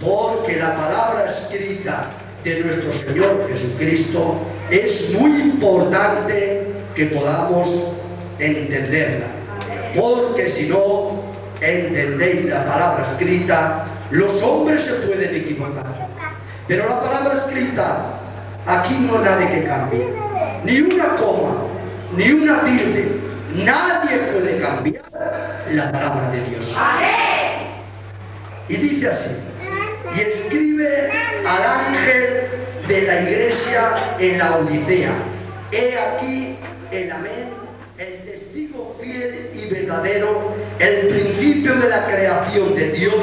porque la palabra escrita de nuestro Señor Jesucristo es muy importante que podamos entenderla. Porque si no entendéis la palabra escrita, los hombres se pueden equivocar. Pero la palabra escrita, aquí no hay nadie que cambie. Ni una coma, ni una tilde. Nadie puede cambiar la palabra de Dios. Y dice así, y escribe al ángel de la iglesia en la Odisea. He aquí el amén, el testigo fiel y verdadero, el principio de la creación de Dios,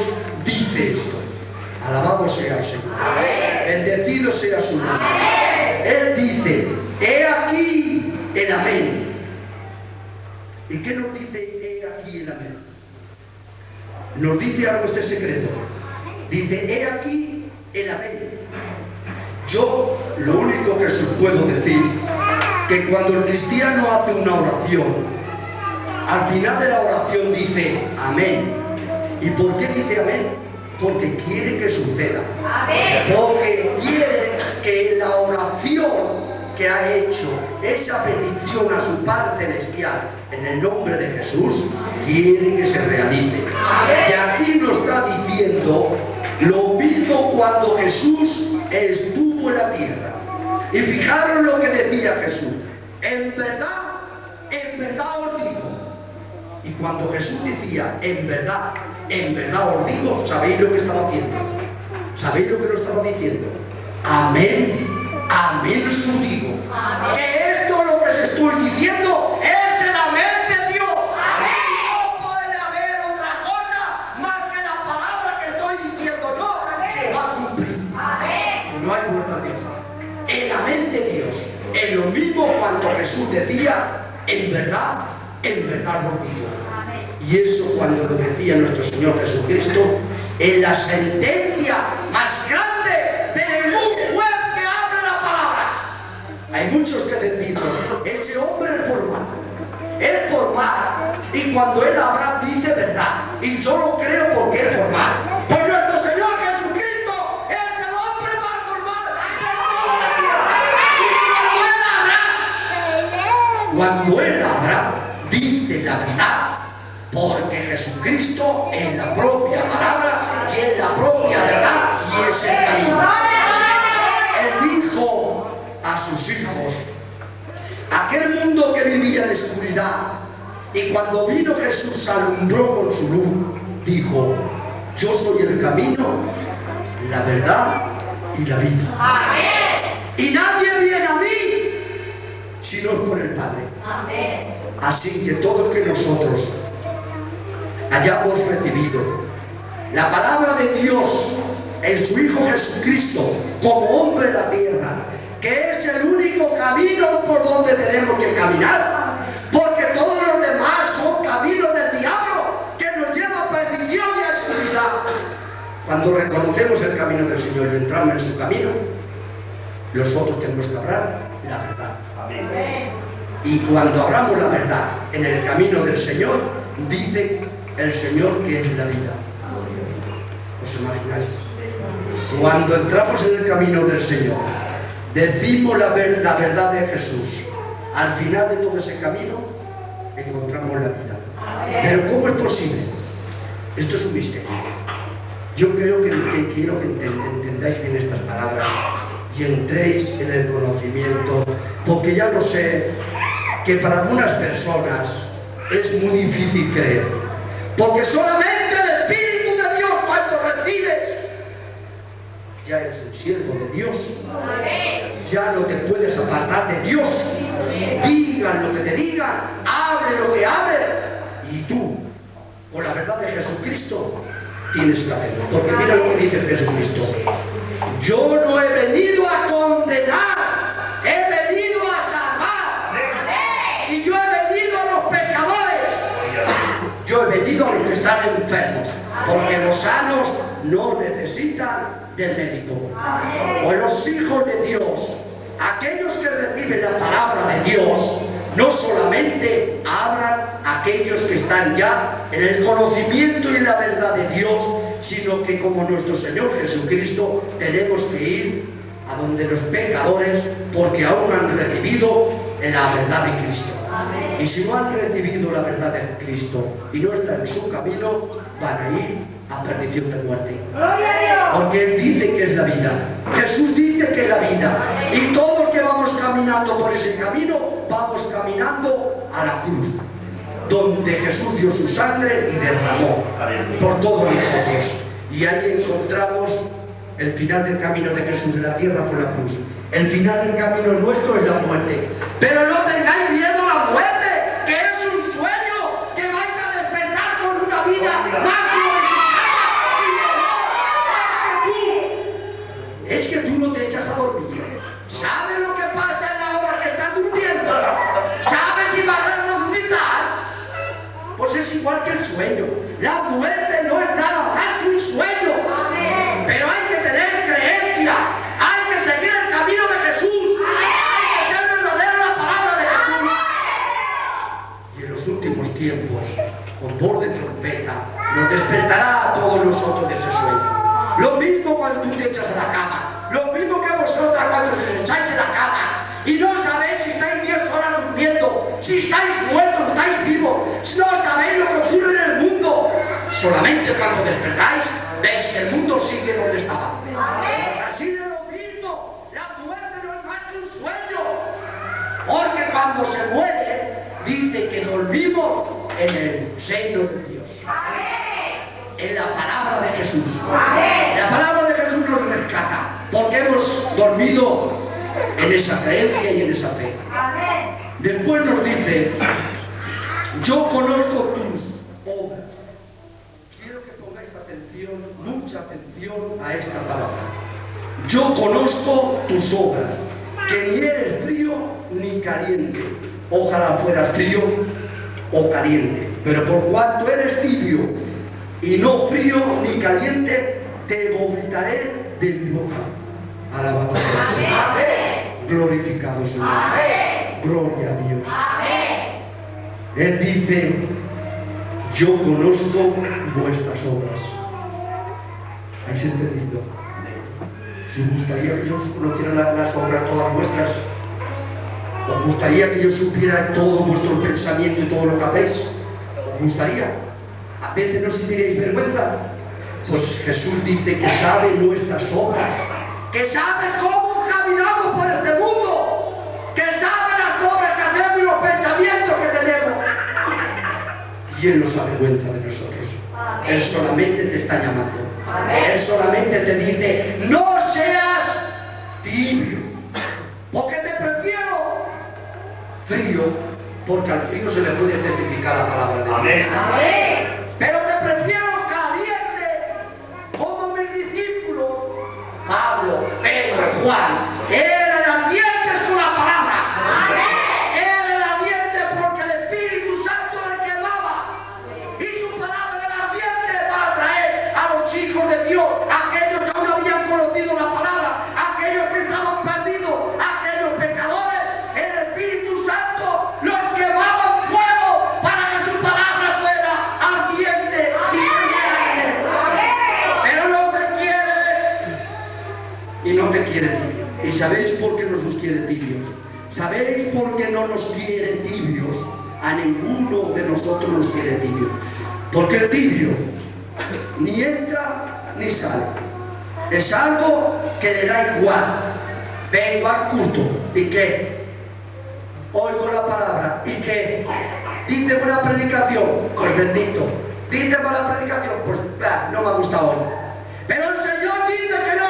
dice esto. Alabado sea el Señor. Bendecido sea su nombre. Él dice, he aquí el amén. ¿Y qué nos dice he aquí el amén? Nos dice algo este secreto. Dice, he aquí el amén. Yo lo único que os puedo decir, que cuando el cristiano hace una oración, al final de la oración dice amén. ¿Y por qué dice amén? Porque quiere que suceda. Porque quiere que la oración que ha hecho, esa petición a su Padre Celestial, en el nombre de Jesús, quiere que se realice. Y aquí nos está diciendo lo mismo cuando Jesús estuvo en la tierra. Y fijaros lo que decía Jesús. En verdad, en verdad os digo. Y cuando Jesús decía, en verdad, en verdad os digo, ¿sabéis lo que estaba haciendo? ¿Sabéis lo que lo estaba diciendo? Amén, amén os digo. Que esto lo que os estoy diciendo cuando Jesús decía, en verdad, en verdad os digo. Y eso cuando lo decía nuestro Señor Jesucristo, en la sentencia más grande de ningún juez que abre la palabra. Hay muchos que decimos, ese hombre es formal, es formal, y cuando él habla dice verdad, y yo lo creo porque es formal. Cuando él habla, dice la verdad, porque Jesucristo es la propia palabra y es la propia verdad y es el camino. Él dijo a sus hijos, aquel mundo que vivía en oscuridad, y cuando vino Jesús alumbró con su luz, dijo, yo soy el camino, la verdad y la vida. Y nadie viene a mí si no es por el Padre. Así que todos que nosotros hayamos recibido la palabra de Dios en su Hijo Jesucristo como hombre en la tierra, que es el único camino por donde tenemos que caminar, porque todos los demás son caminos del diablo que nos lleva a perdición y a oscuridad. Cuando reconocemos el camino del Señor y entramos en su camino, nosotros tenemos que hablar la verdad. Y cuando hablamos la verdad en el camino del Señor, dice el Señor que es la vida. ¿Os imagináis? Cuando entramos en el camino del Señor, decimos la, ver- la verdad de Jesús. Al final de todo ese camino, encontramos la vida. Pero ¿cómo es posible? Esto es un misterio. Yo creo que, que quiero que enten- entendáis bien estas palabras y entréis en el conocimiento, porque ya lo sé que para algunas personas es muy difícil creer, porque solamente el Espíritu de Dios cuando recibes, ya eres un siervo de Dios, ya no te puedes apartar de Dios, digan lo que te digan, hable lo que hable, y tú, con la verdad de Jesucristo, tienes que hacerlo, porque mira lo que dice Jesucristo, yo no he venido a condenar, he venido a salvar. Y yo he venido a los pecadores. Yo he venido a los que están enfermos. Porque los sanos no necesitan del médico. O los hijos de Dios, aquellos que reciben la palabra de Dios, no solamente hablan aquellos que están ya en el conocimiento y la verdad de Dios, sino que como nuestro Señor Jesucristo tenemos que ir a donde los pecadores, porque aún han recibido la verdad de Cristo. Y si no han recibido la verdad de Cristo y no están en su camino, van a ir a perdición de muerte. Porque Él dice que es la vida. Jesús dice que es la vida. Y todos que vamos caminando por ese camino, vamos caminando a la cruz. Donde Jesús dio su sangre y derramó por todos nosotros. Y ahí encontramos el final del camino de Jesús en la tierra fue la cruz. El final del camino nuestro es la muerte. Pero no tengáis miedo o caliente. Pero por cuanto eres tibio y no frío ni caliente, te vomitaré de mi boca. Alabado sea el Señor. Glorificado sea Dios. Gloria a Dios. Él dice, yo conozco vuestras obras. ¿Habéis entendido? ¿Os gustaría que yo conociera la- las obras todas vuestras? ¿Os gustaría que yo supiera todo vuestro pensamiento y todo lo que hacéis? ¿Os gustaría? ¿A veces no sentiríais vergüenza? Pues Jesús dice que sabe nuestras obras, que sabe cómo caminamos por este mundo, que sabe las obras que hacemos y los pensamientos que tenemos. Y Él no se avergüenza de nosotros. Él solamente te está llamando. Él solamente te dice, no seas tibio, frío, porque al frío se le puede testificar la palabra de Dios. Pero te prefiero caliente, como mis discípulos, Pablo, Pedro, Juan, ¿Sabéis por qué no nos quiere tibios? A ninguno de nosotros nos quiere tibio. Porque el tibio ni entra ni sale. Es algo que le da igual. Vengo al culto. ¿Y qué? Oigo la palabra. ¿Y qué? Dice buena predicación. Pues bendito. Dice mala predicación. Pues bah, no me ha gustado hoy. Pero el Señor dice que no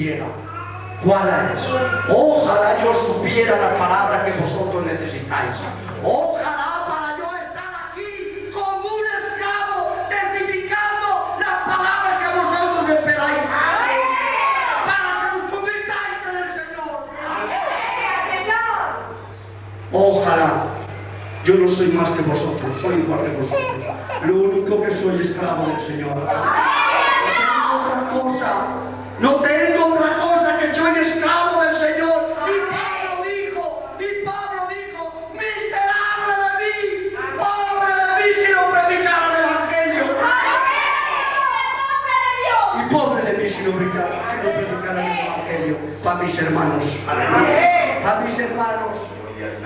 ¿Cuál es? Ojalá yo supiera la palabra que vosotros necesitáis. Ojalá para yo estar aquí como un esclavo testificando las palabras que vosotros esperáis. Para que os convirtáis en el Señor. Ojalá. Yo no soy más que vosotros, soy igual que vosotros. Lo único que soy esclavo del Señor. No tengo otra cosa. Para mis hermanos.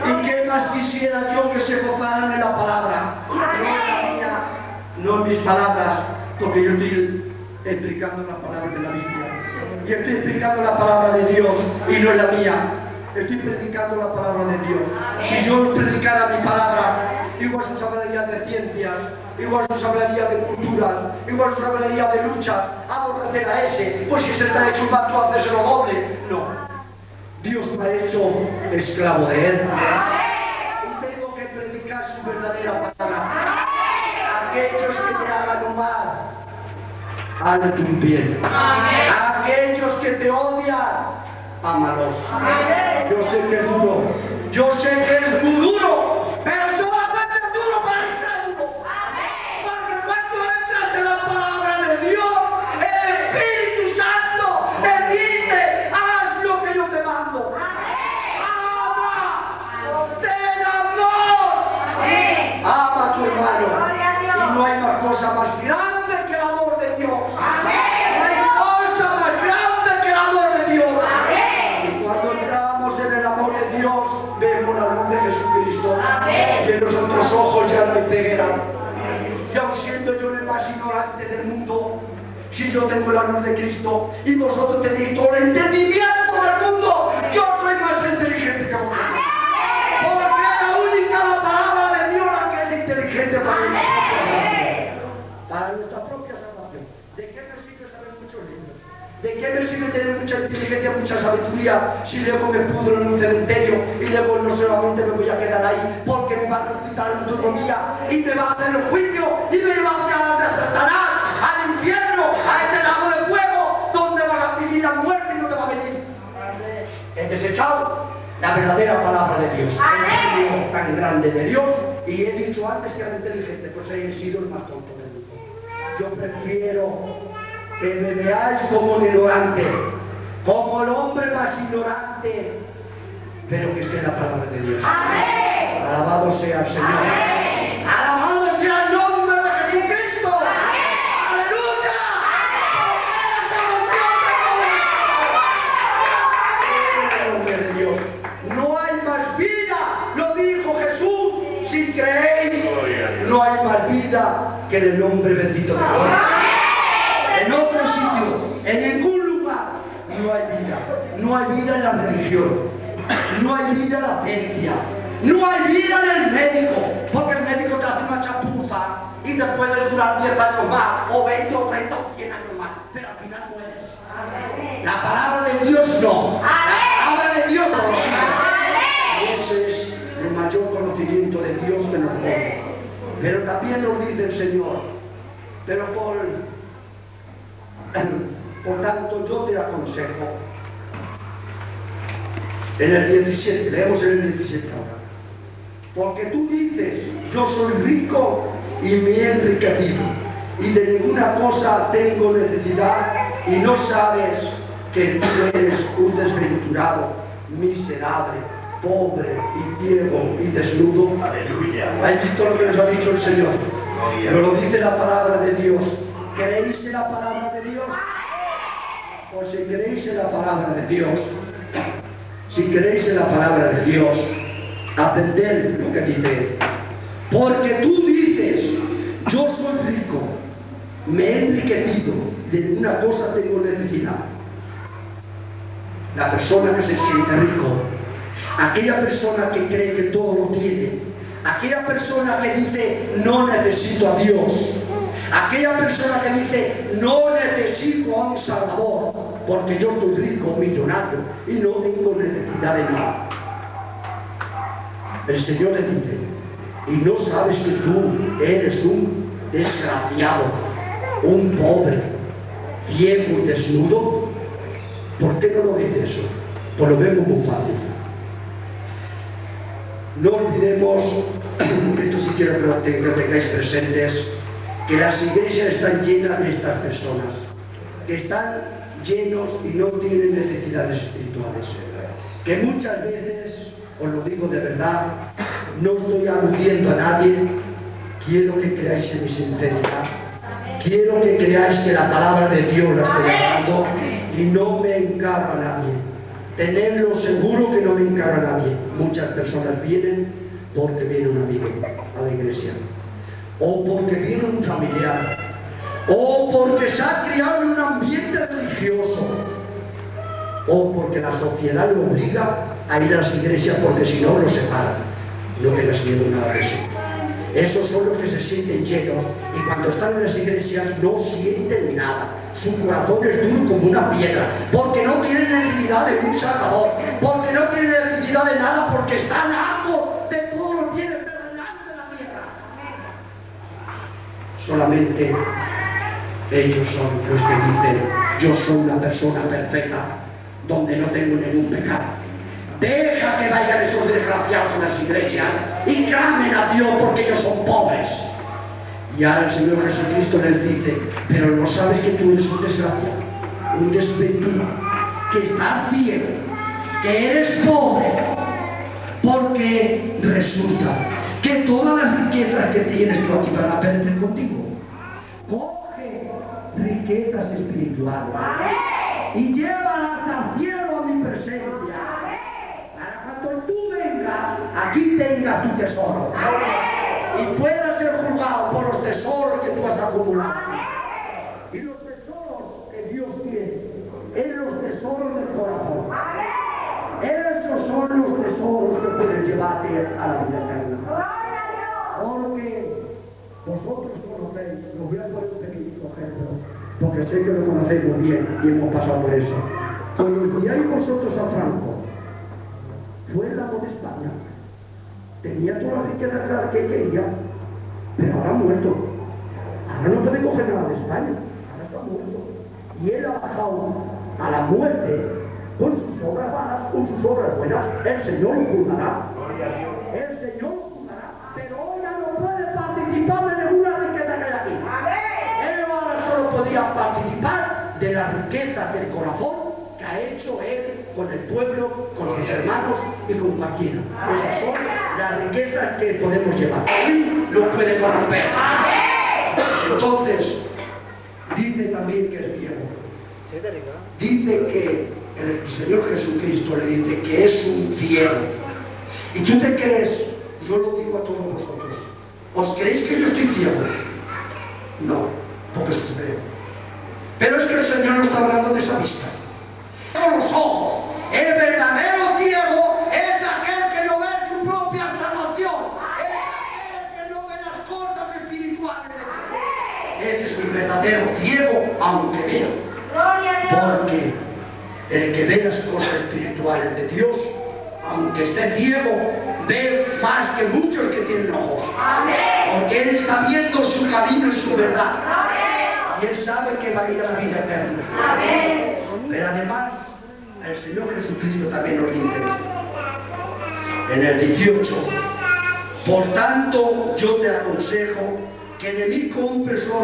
¿Y qué más quisiera yo que se gozaran en la palabra? No en la mía, no en mis palabras, porque yo estoy explicando la palabra de la Biblia. Y estoy explicando la palabra de Dios y no es la mía. Estoy predicando la palabra de Dios. Si yo predicara mi palabra, igual os hablaría de ciencias, igual os hablaría de cultura, igual os hablaría de lucha, aborrecer a ese, pues si se hecho un pacto, hacéselo doble. No. Dios me ha hecho esclavo de Él. Y tengo que predicar su verdadera palabra. Aquellos que te hagan mal, hazle un bien. Aquellos que te odian, ámalos. Yo sé que es duro. Yo sé que es muy duro. Más grande que el amor de Dios. No hay cosa más grande que el amor de Dios. Y cuando entramos en el amor de Dios, vemos la luz de Jesucristo. Y en los otros ojos ya no hay ceguera. Y aun siendo yo el más ignorante del mundo, si yo tengo la luz de Cristo y vosotros tenéis todo el entendimiento del mundo, yo soy más inteligente que vosotros. Porque es la única la palabra de Dios la que es inteligente para nuestra propia salvación. Para nuestra propia salvación. ¿De qué me sirve saber muchos libros? ¿De qué me sirve tener mucha inteligencia, mucha sabiduría si luego me pudro en un cementerio y luego no solamente me voy a quedar ahí porque me va a resucitar en autonomía y me va a hacer el juicio y me va a a Satanás, al infierno, a ese lago de fuego donde vas a pedir la muerte y no te va a venir? He desechado la verdadera palabra de Dios, el misterio tan grande de Dios y he dicho antes que era inteligente, pues he sido el más tonto del mundo. Yo prefiero que me veáis como un ignorante, como el hombre más ignorante, pero que esté en la palabra de Dios. Alabado sea el Señor. Alabado sea el nombre de Jesucristo. Aleluya. Porque es el nombre de Dios. No hay más vida, lo dijo Jesús. Si creéis, no hay más vida que en el nombre bendito de Dios en otro sitio, en ningún lugar, no hay vida. No hay vida en la religión, no hay vida en la ciencia, no hay vida en el médico, porque el médico te hace una chapuza y te puede durar 10 años más, o 20 o 30 o 100 años más, pero al final mueres. La palabra de Dios no. La palabra de Dios no ese es el mayor conocimiento de Dios que nos pone. Pero también nos dice el Señor, pero por por tanto, yo te aconsejo, en el 17, leemos en el 17 ahora, porque tú dices, yo soy rico y me he enriquecido, y de ninguna cosa tengo necesidad, y no sabes que tú eres un desventurado, miserable, pobre y ciego y desnudo. Aleluya. ¿Has visto lo que nos ha dicho el Señor? Nos lo dice la palabra de Dios. ¿Creéis en la palabra de Dios? Pues si creéis en la palabra de Dios, si creéis en la palabra de Dios, atended lo que dice. Porque tú dices, yo soy rico, me he enriquecido, de una cosa tengo necesidad. La persona que se siente rico, aquella persona que cree que todo lo tiene, aquella persona que dice, no necesito a Dios, Aquella persona que dice, no necesito a un Salvador, porque yo estoy rico, millonario, y no tengo necesidad de nada. El Señor le dice, y no sabes que tú eres un desgraciado, un pobre, ciego y desnudo. ¿Por qué no lo dice eso? Pues lo vemos muy fácil. No olvidemos, esto si quiero que lo tengáis presentes, que las iglesias están llenas de estas personas, que están llenos y no tienen necesidades espirituales, que muchas veces, os lo digo de verdad, no estoy aludiendo a nadie, quiero que creáis en mi sinceridad, quiero que creáis que la palabra de Dios la estoy hablando y no me encarga a nadie. Tenedlo seguro que no me encarga a nadie. Muchas personas vienen porque viene un amigo a la iglesia o porque viene un familiar, o porque se ha criado en un ambiente religioso, o porque la sociedad lo obliga a ir a las iglesias porque si no lo separan. No tengas miedo nada de eso. Esos son los que se sienten llenos y cuando están en las iglesias no sienten nada. Su corazón es duro como una piedra, porque no tienen necesidad de un salvador, porque no tienen necesidad de nada, porque están hartos Solamente ellos son los que dicen, yo soy una persona perfecta, donde no tengo ningún pecado. Deja que vayan esos desgraciados a las iglesias y clamen a Dios porque ellos son pobres. Y ahora el Señor Jesucristo les dice, pero no sabes que tú eres un desgraciado, un desventurado, que estás ciego, que eres pobre, porque resulta que todas las riquezas que tienes tú aquí van a perder contigo. Coge riquezas espirituales y llévalas al cielo a mi presencia. Para cuando tú vengas, aquí tengas tu tesoro. Y puedas ser juzgado por los tesoros que tú has acumulado. Y los tesoros que Dios tiene, es los tesoros del corazón. Esos son los tesoros que pueden llevarte a la vida eterna. Vosotros conocéis, lo voy a poner un pequeñito ejemplo, porque sé que lo conocéis muy bien y hemos pasado por eso. Cuando enviáis vosotros a Franco, fue el amo de España, tenía toda la riqueza que quería, pero ahora ha muerto. Ahora no puede coger nada de España, ahora está muerto. Y él ha bajado a la muerte con sus obras malas, con sus obras buenas, el Señor lo juzgará. Podía participar de la riqueza del corazón que ha hecho él con el pueblo, con sus hermanos y con cualquiera. Esas son las riquezas que podemos llevar. Hoy lo puede corromper. Entonces, dice también que es ciego. Dice que el Señor Jesucristo le dice que es un cielo. Y tú te crees, yo lo digo a todos vosotros, ¿os creéis que yo estoy ciego? No, porque os creo. Pero es que el Señor no está hablando de esa vista.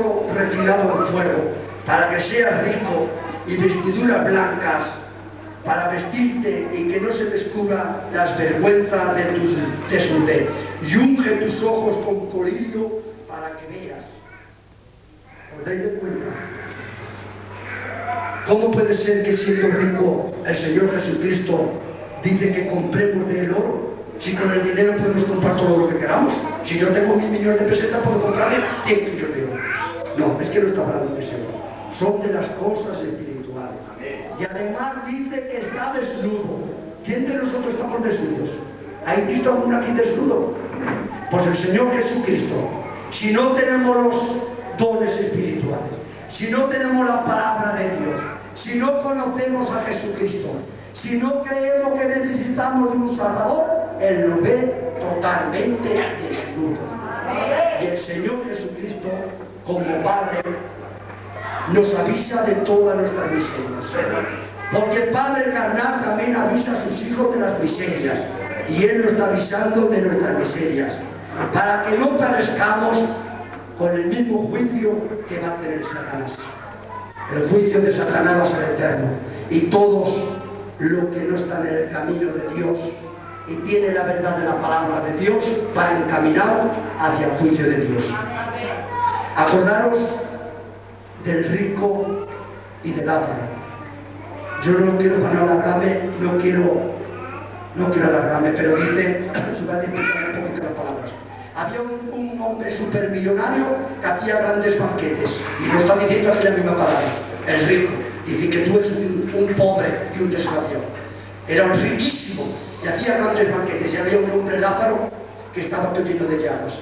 Oro refinado fuego, para que seas rico y vestiduras blancas para vestirte y que no se descubra las vergüenzas de tu desnudez y unge tus ojos con colillo para que veas. ¿Os dais de cuenta? ¿Cómo puede ser que siendo rico el Señor Jesucristo dice que compremos de él oro? Si con el dinero podemos comprar todo lo que queramos. Si yo tengo mil millones de pesetas, puedo comprarme 100 kilos de oro. No, es está hablando de eso. Son de las cosas espirituales y además dice que está desnudo. ¿Quién de nosotros estamos desnudos? ¿Hay visto alguno aquí desnudo? Pues el Señor Jesucristo. Si no tenemos los dones espirituales, si no tenemos la palabra de Dios, si no conocemos a Jesucristo, si no creemos que necesitamos de un Salvador, Él lo ve totalmente desnudo. Y el Señor Jesucristo, como Padre, nos avisa de todas nuestras miserias. Porque el Padre carnal también avisa a sus hijos de las miserias. Y Él nos está avisando de nuestras miserias. Para que no parezcamos con el mismo juicio que va a tener Satanás. El juicio de Satanás va a ser eterno. Y todos los que no están en el camino de Dios y tienen la verdad de la palabra de Dios van encaminados hacia el juicio de Dios. Acordaros del rico y de Lázaro. Yo no quiero para no alargarme, no quiero, no quiero alargarme, pero dice, se va a un poquito las palabras. Había un, un hombre supermillonario que hacía grandes banquetes, y lo está diciendo aquí la misma palabra, el rico. Dice que tú eres un, pobre y un desgraciado. Era un riquísimo y hacía grandes banquetes. Y había un hombre Lázaro que estaba lleno de llagas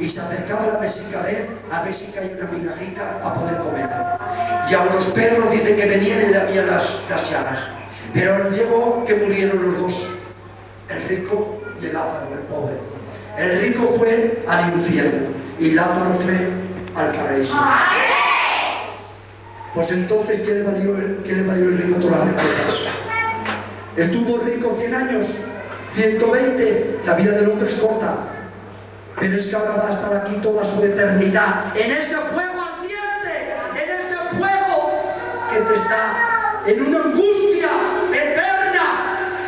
y se acercaba a la mesica de él a ver si caía una migajita para poder comer. Y a los perros dice que venían y le habían las, las. Pero llegó que murieron los dos, el rico y el Lázaro, el pobre. El rico fue al infierno y Lázaro fue al paraíso. Pues entonces, ¿qué le valió, qué le valió el rico todas las riquezas? Estuvo rico 100 años, 120, la vida del hombre es corta, pero es que ahora va a estar aquí toda su eternidad, en ese fuego ardiente, en ese fuego que te está en una angustia eterna.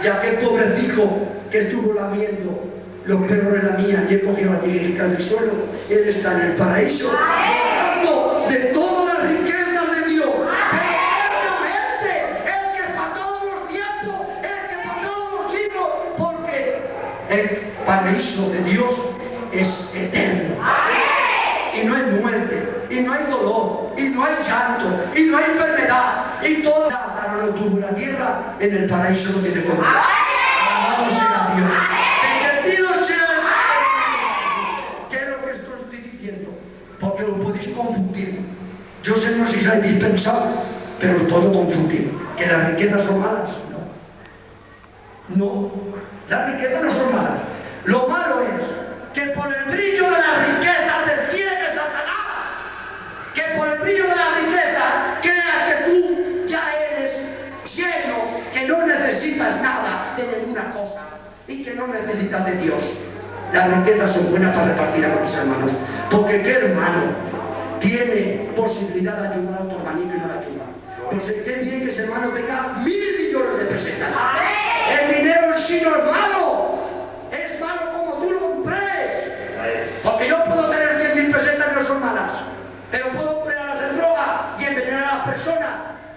Y aquel pobrecito que estuvo lamiendo, los perros de la mía, y él cogió la niña del suelo, él está en el paraíso, de todas las riquezas de Dios, eternamente, el que para todos los tiempos, el que para todos los siglos, porque el paraíso de Dios es eterno. Y no hay muerte, y no hay dolor, y no hay llanto, y no hay enfermedad, y todo en la tierra, en el paraíso lo tiene conmigo. Alabado sea Dios. Bendecido sea ¿Qué es lo que esto estoy diciendo? Porque lo podéis confundir. Yo sé no si habéis pensado, pero lo puedo confundir. Que las riquezas son malas. No. No. Las riquezas no son malas. Lo malo es que por el brillo de la riqueza te ciegue Satanás. Que por el brillo de la riqueza creas que tú ya eres lleno, que no necesitas nada de ninguna cosa y que no necesitas de Dios. Las riquezas son buenas para repartir a mis hermanos. Porque qué hermano tiene posibilidad de ayudar a otro hermanito y no la ayuda. Pues qué bien que ese hermano tenga mil millones de pesetas. El dinero en sí no es malo. Es malo como tú lo emplees. Porque yo puedo tener 10 mil pesetas que no son malas. Pero puedo emplearlas en droga y envenenar a las personas.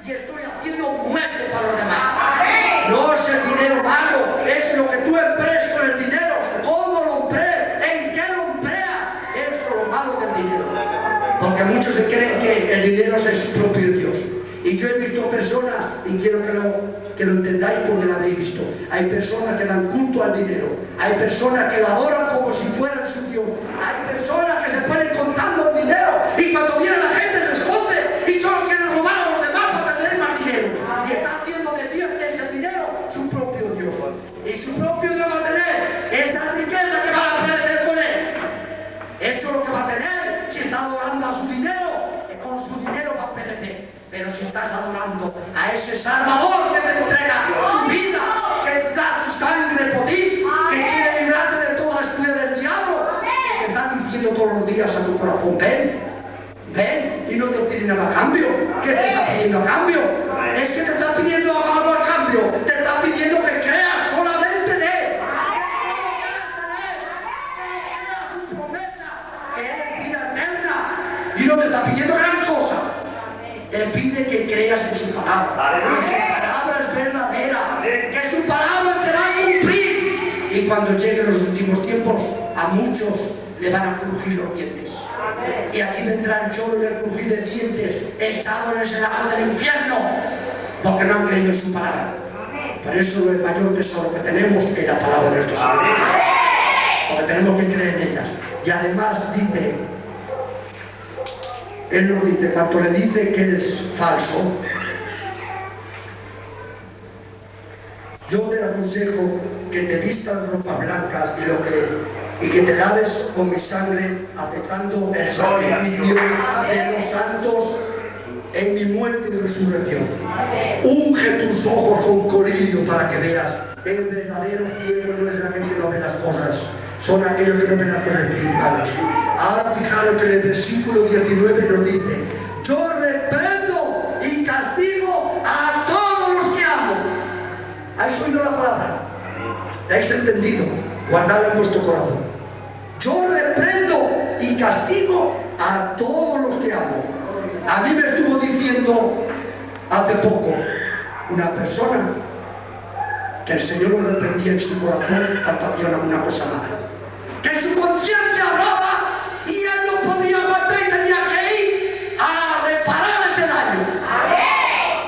Y estoy haciendo muerte para los demás. No es el dinero malo, es lo que tú emplees con el dinero. ¿Cómo lo emplees? ¿En qué lo empleas? Eso es lo malo del dinero. Porque muchos se creen que el dinero es propio de Dios. Y yo he visto personas, y quiero que lo, que lo entendáis porque lo habréis visto, hay personas que dan culto al dinero, hay personas que lo adoran como si fuera cuando viene la gente se esconde y solo quieren robar a los demás para tener más dinero. Y está haciendo de Dios de ese dinero su propio Dios. Y su propio Dios va a tener esa riqueza que va a perecer con él. Eso es lo que va a tener si está adorando a su dinero, con su dinero va a perecer. Pero si estás adorando a ese Salvador en ese lago del infierno. Porque no han creído en su palabra. Por eso el mayor tesoro que tenemos es la palabra de nuestro Señor. Porque tenemos que creer en ellas. Y además dice Él nos dice, cuando le dice que es falso, yo te aconsejo que te vistas ropas blancas y, lo que, y que te laves con mi sangre, aceptando el sacrificio de los santos en mi muerte y resurrección. Unge tus ojos con colirio para que veas. El verdadero cielo no es aquel que no ve las cosas, son aquellos que no ven las cosas espirituales. Ahora fijaros que en el versículo 19 nos dice, yo reprendo y castigo a todos los que amo. ¿Habéis oído la palabra? ¿La habéis entendido? Guardadla en vuestro corazón. Yo reprendo y castigo a todos los que amo. A mí me estuvo diciendo hace poco una persona que el Señor lo reprendía en su corazón cuando hacía una cosa mala. Que su conciencia hablaba y él no podía aguantar y tenía que ir a reparar ese daño.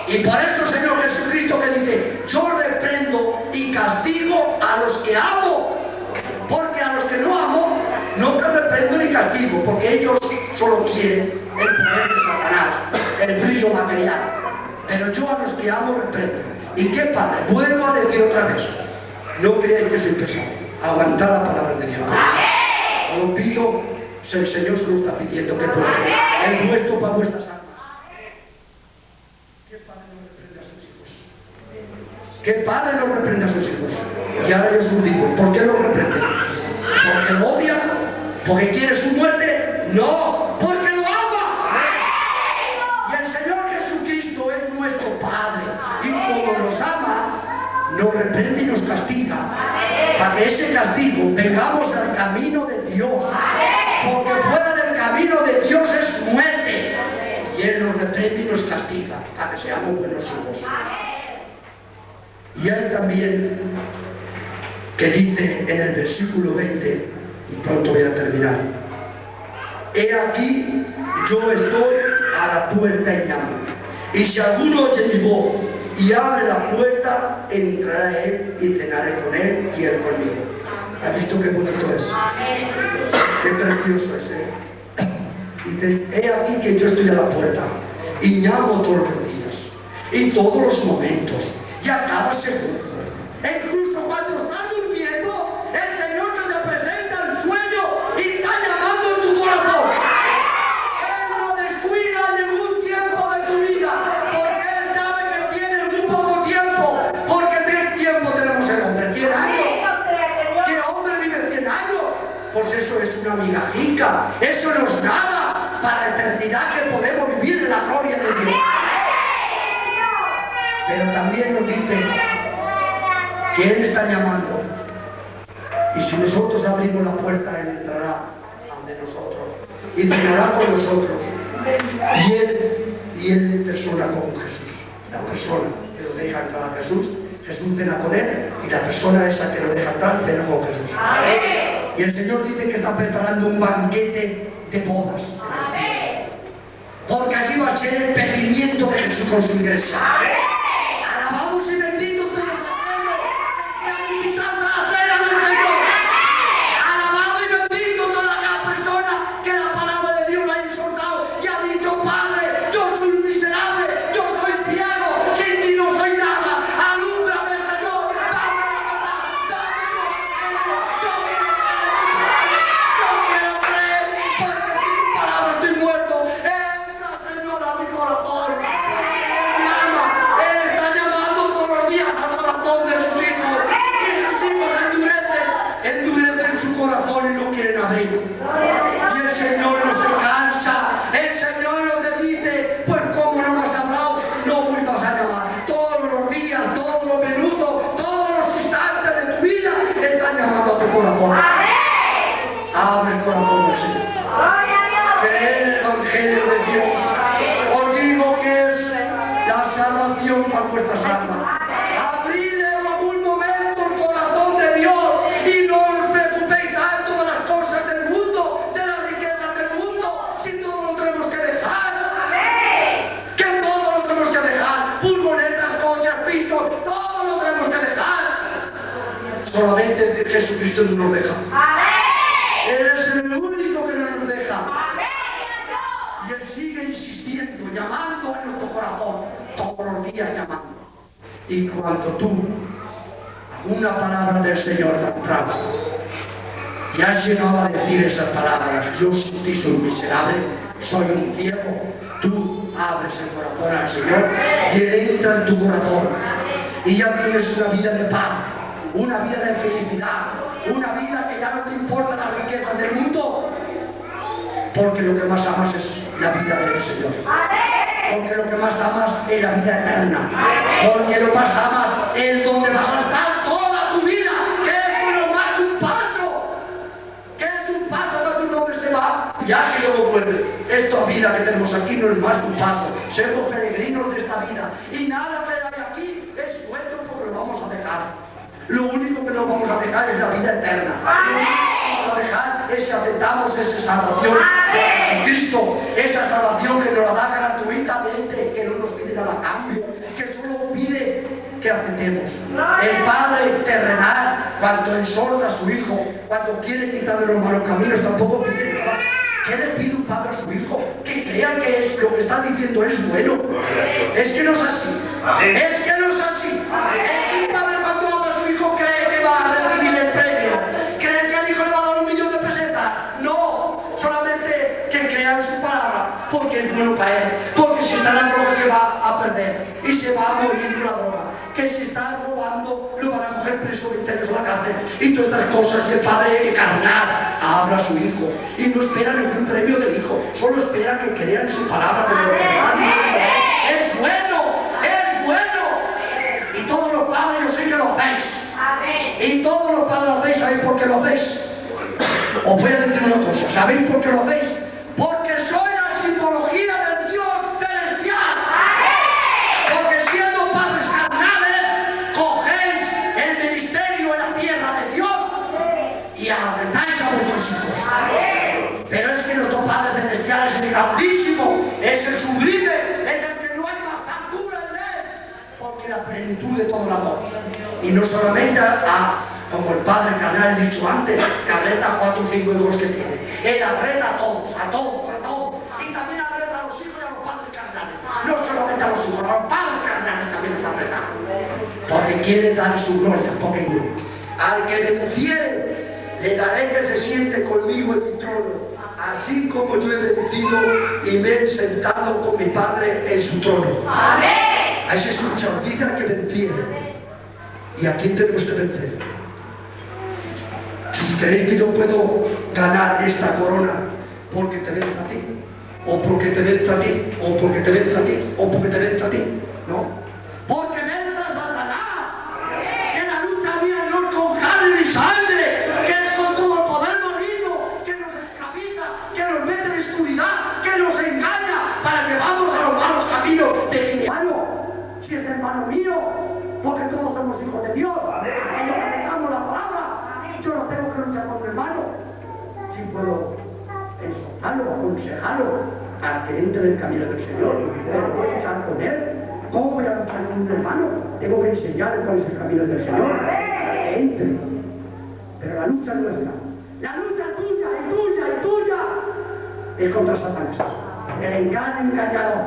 Y por eso el Señor Jesucristo que dice, yo reprendo y castigo a los que amo. Porque a los que no amo, no reprendo ni castigo, porque ellos solo quieren el brillo material. Pero yo a los que amo reprendo. ¿Y qué padre? Vuelvo a decir otra vez. No creáis que soy pesado. Aguantad la palabra de Dios. Os lo pido, si el Señor se lo está pidiendo que pueda. El nuestro para vuestras almas. ¿Qué padre no reprende a sus hijos? ¿Qué padre no reprende a sus hijos? Y ahora yo os digo, ¿por qué lo reprende? ¿Porque lo odia? ¿Porque quiere su muerte? No, Para que ese castigo vengamos al camino de Dios. Porque fuera del camino de Dios es muerte. Y Él nos reprende y nos castiga para que seamos buenos hijos. Y hay también que dice en el versículo 20, y pronto voy a terminar, He aquí, yo estoy a la puerta y llamo. Y si alguno oye mi voz y abre la puerta, entrará él y cenaré con él y él conmigo. ¿Has visto qué bonito es? Qué precioso es, ¿eh? Dice, he aquí que yo estoy a la puerta y llamo todos los días, y todos los momentos, y a cada segundo. Una migajica, eso no es nada para la eternidad que podemos vivir en la gloria de Dios. Pero también nos dice que Él está llamando. Y si nosotros abrimos la puerta, Él entrará ante nosotros y cenará con nosotros. Y Él, y Él persona con Jesús. La persona que lo deja entrar a Jesús, Jesús cena con Él y la persona esa que lo deja entrar cena con Jesús. Y el Señor dice que está preparando un banquete de bodas. Porque allí va a ser el pedimiento de Jesús con su iglesia. No nos deja. Él es el único que no nos deja. Y Él sigue insistiendo, llamando en nuestro corazón, todos los días llamando. Y cuando tú, una palabra del Señor tan brava, y has llegado a decir esas palabras, yo sin ti soy miserable, soy un ciego, tú abres el corazón al Señor y Él entra en tu corazón y ya tienes una vida de paz, una vida de felicidad, una vida que ya no te importa la riqueza del mundo, porque lo que más amas es la vida del Señor. Porque lo que más amas es la vida eterna. Porque lo más amas es donde vas a estar toda tu vida, que es lo más un paso. Que es un paso cuando tu hombre se va, ya que luego vuelve. Esta vida que tenemos aquí no es más que un paso. Somos peregrinos de esta vida. Y nada que hay aquí es nuestro porque lo vamos a dejar. Lo único que nos vamos a dejar es la vida eterna. Lo único que vamos a dejar es si aceptamos esa salvación de Jesucristo, esa salvación que nos la da gratuitamente, que no nos pide nada a cambio, que solo pide que aceptemos. El Padre terrenal, cuando exhorta a su Hijo, cuando quiere quitar de los malos caminos, tampoco pide nada. ¿Qué le pide un padre a su hijo? Que crea que es, lo que está diciendo es bueno. Es que no es así. Es que no es así. Es que un padre porque si está la droga se va a perder y se va a morir la droga. Que si está robando lo van a coger preso 20 años a la cárcel. Y todas estas cosas y el padre carnal habla a su hijo y no espera ningún premio del hijo, solo espera que crean su palabra de lo. Es bueno, es bueno. Y todos los padres yo sé que lo hacéis. Y todos los padres lo hacéis, ¿sabéis por qué lo hacéis? Os voy a decir una cosa, ¿sabéis por qué lo hacéis? No solamente a, a- como el Padre carnal he dicho antes, que arreta a cuatro o cinco hijos que tiene. Él arreta a todos, a todos, a todos. Y también arreta a los hijos y a los padres carnales. No solamente a los hijos, a los padres carnales también los arreta. Porque quiere dar su gloria, porque al que venciere, le daré que se siente conmigo en mi trono, así como yo he vencido y me he sentado con mi Padre en su trono. Ahí se escucha, dice al que venciere. ¿Y a quién tenemos que vencer? Si creéis que yo puedo ganar esta corona porque te venza a ti, o porque te venza a ti, o porque te venza a ti, o porque te venza a ti, no. Porque venza Satanás, que la lucha mía no es con carne ni sangre, que es con todo poder maligno, que nos esclaviza, que nos mete en oscuridad, que nos engaña para llevarnos a los malos caminos de hermano, si es hermano mío, porque todos somos hijos de Dios, y nos aceptamos la palabra, yo no tengo que luchar con mi hermano, si puedo exhortarlo, aconsejarlo, para que entre en el camino del Señor, pero voy a luchar con él, ¿cómo voy a luchar con un hermano? Tengo que enseñarle cuál es el camino del Señor, para que entre, pero la lucha es nuestra, la lucha es tuya y tuya y tuya, es contra Satanás, el engaño engañador,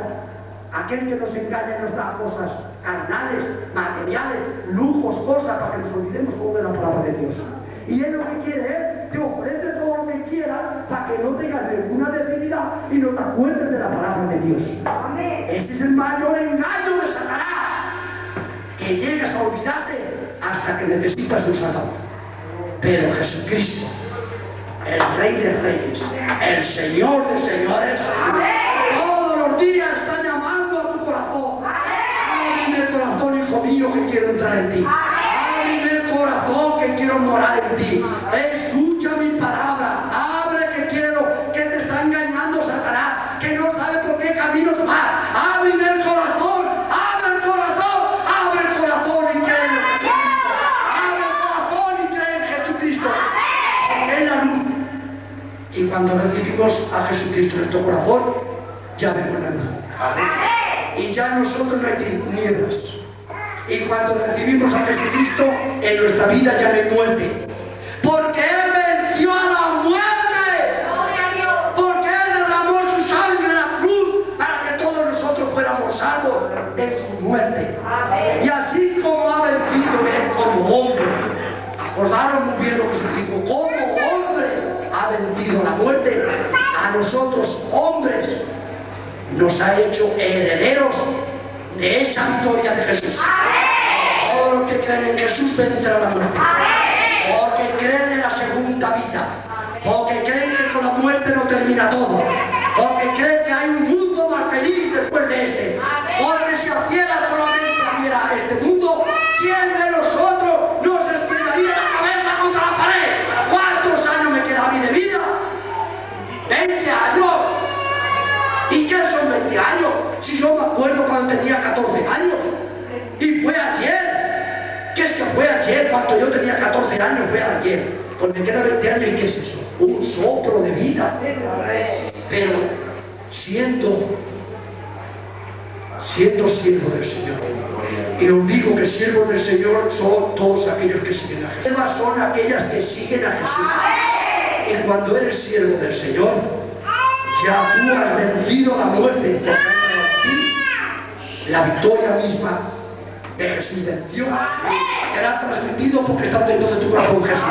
aquel que nos engaña nos da cosas carnales, materiales, lujos, cosas para que nos olvidemos todo de la palabra de Dios. Y él lo que quiere es que ofrece para que no tengas ninguna debilidad y no te acuerdes de la palabra de Dios. Ese es el mayor engaño de Satanás. Que llegas a olvidarte hasta que necesitas un salvador. Pero Jesucristo, el Rey de Reyes, el Señor de Señores, todos los días está llamando a tu corazón. Ábreme el corazón, hijo mío, que quiero entrar en ti. Ábreme el corazón, que quiero morar en ti. Escucha cuando recibimos a Jesucristo en nuestro corazón, ya vemos la luz. Y ya nosotros no hay tinieblas. Y cuando recibimos a Jesucristo, en nuestra vida ya no hay muerte. Porque Él venció a la muerte. Porque Él derramó su sangre en la cruz para que todos nosotros fuéramos salvos en su muerte. Y así como ha vencido él como hombre, acordaron muy bien lo que a nosotros hombres nos ha hecho herederos de esa victoria de Jesús. Todos los que creen en Jesús vencerán la muerte. Porque creen en la segunda vida. Porque creen que con la muerte no termina todo. Acuerdo cuando tenía 14 años. Y fue ayer. ¿Qué es que fue ayer? Cuando yo tenía 14 años fue ayer. Pues me queda 20 años y ¿qué es eso? Un soplo de vida. Pero siendo, siendo siervo del Señor. Y os digo que siervos del Señor son todos aquellos que siguen a Jesús. Son aquellas que siguen a Jesús. Y cuando eres siervo del Señor, ya tú has vencido la muerte. La victoria misma de Jesús venció. Te la ha transmitido porque está dentro de tu corazón Jesús.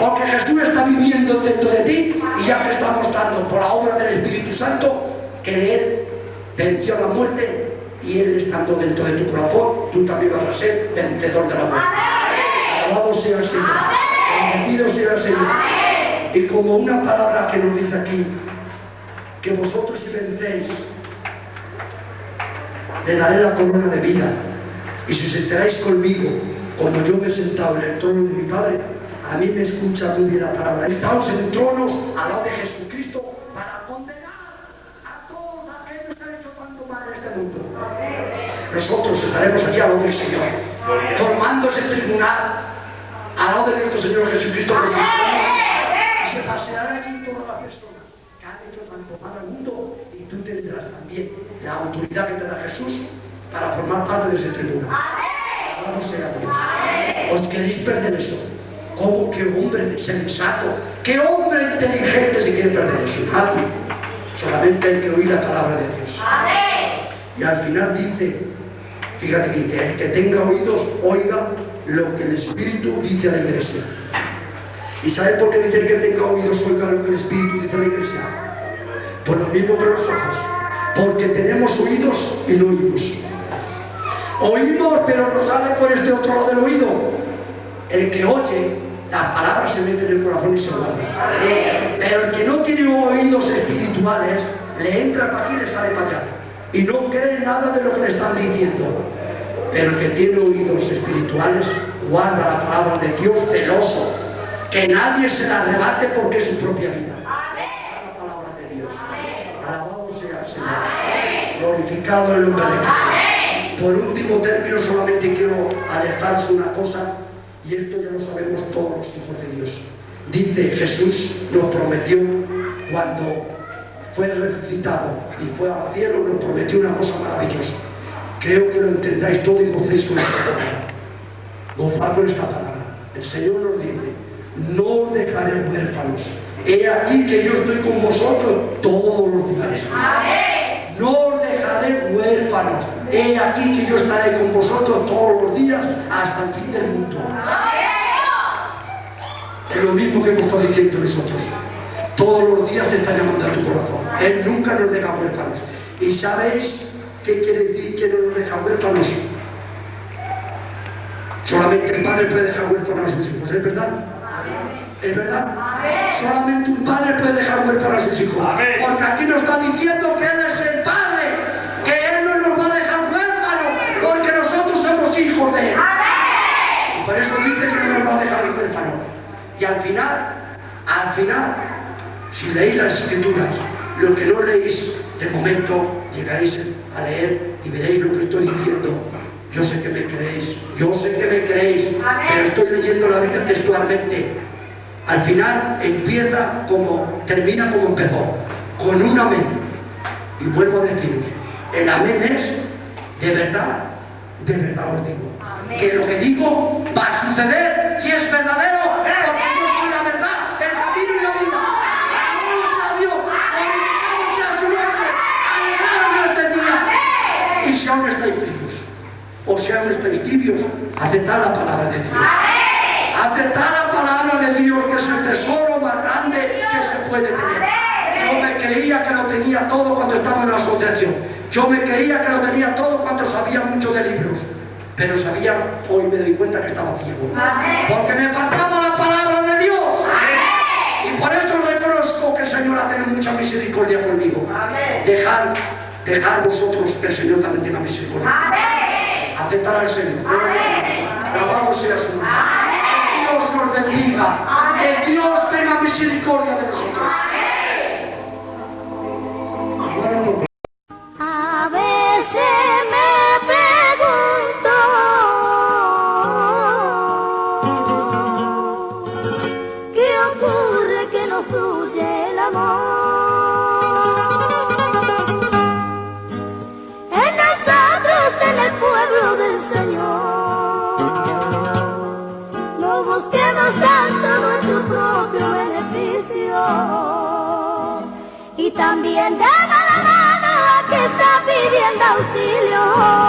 Porque Jesús está viviendo dentro de ti y ya te está mostrando por la obra del Espíritu Santo que Él venció la muerte y Él estando dentro de tu corazón, tú también vas a ser vencedor de la muerte. Alabado sea el Señor. Bendecido sea el Señor. Y como una palabra que nos dice aquí, que vosotros si vencéis, le daré la corona de vida. Y si sentaréis conmigo, como yo me he sentado en el trono de mi Padre, a mí me escucha muy bien la palabra. Sentaos en tronos al lado de Jesucristo para condenar a todos aquellos que han hecho tanto mal en este mundo. Nosotros estaremos allí al lado del Señor, formando ese tribunal al lado de nuestro Señor Jesucristo. Y se pasearán allí todas las personas que han hecho tanto mal al mundo y tú tendrás también la autoridad que te da Jesús para formar parte de ese tribunal. Alabado sea Dios. ¿Os queréis perder eso? ¿Cómo? ¿Qué hombre sensato? ¿Qué hombre inteligente se quiere perder eso? Nadie. Solamente hay que oír la palabra de Dios. Y al final dice, fíjate que dice, el que tenga oídos, oiga lo que el Espíritu dice a la iglesia. ¿Y sabe por qué dice el que tenga oídos, oiga lo que el Espíritu dice a la iglesia? Por lo mismo que los ojos. Porque tenemos oídos y no oímos. Oímos, pero no sale por este otro lado del oído. El que oye, las palabras se meten en el corazón y se guardan. Pero el que no tiene oídos espirituales, le entra para aquí y le sale para allá. Y no cree nada de lo que le están diciendo. Pero el que tiene oídos espirituales, guarda la palabra de Dios celoso. Que nadie se la arrebate porque es su propia vida. Glorificado el nombre de Jesús. Por último término, solamente quiero alertaros una cosa, y esto ya lo sabemos todos los hijos de Dios. Dice Jesús, nos prometió cuando fue resucitado y fue al cielo, nos prometió una cosa maravillosa. Creo que lo entendáis todo y gocéis con esta palabra. Gozad con esta palabra. El Señor nos dice, no dejaré huérfanos. He aquí que yo estoy con vosotros todos los días. No dejaré huérfanos. He aquí que yo estaré con vosotros todos los días hasta el fin del mundo. Es lo mismo que hemos estado diciendo nosotros. Todos los días te está llamando a tu corazón. Él nunca nos deja huérfanos. ¿Y sabéis qué quiere decir que no nos deja huérfanos? Solamente el padre puede dejar huérfanos a sus hijos, ¿es verdad? ¿Es verdad? Solamente un padre puede dejar huérfanos a sus hijos. Porque aquí nos está diciendo que Él es el Padre, que Él no nos va a dejar huérfanos, porque nosotros somos hijos de Él. Y por eso dice que no nos va a dejar huérfanos. Y al final, al final, si leéis las escrituras, lo que no leéis de momento, llegáis a leer y veréis lo que estoy diciendo. Yo sé que me creéis, yo sé que me creéis, pero estoy leyendo la Biblia textualmente. Al final empieza como, termina como empezó, con un amén. Y vuelvo a decir, el amén es de verdad, de verdad os digo. Que lo que digo va a suceder y es verdadero, o si aún estáis tibios, aceptad la palabra de Dios. Aceptad la palabra de Dios, que es el tesoro más grande que se puede tener. Yo me creía que lo tenía todo cuando estaba en la asociación. Yo me creía que lo tenía todo cuando sabía mucho de libros. Pero sabía, hoy me doy cuenta que estaba ciego. Porque me faltaba la palabra de Dios. Y por eso reconozco que el Señor ha tenido mucha misericordia conmigo. Dejar, dejar vosotros que el Señor también tenga misericordia. Aceptar al Señor. Alabado sea su nombre. Que Dios nos bendiga. Que Dios tenga misericordia de nosotros. También daba la mano a que está pidiendo auxilio.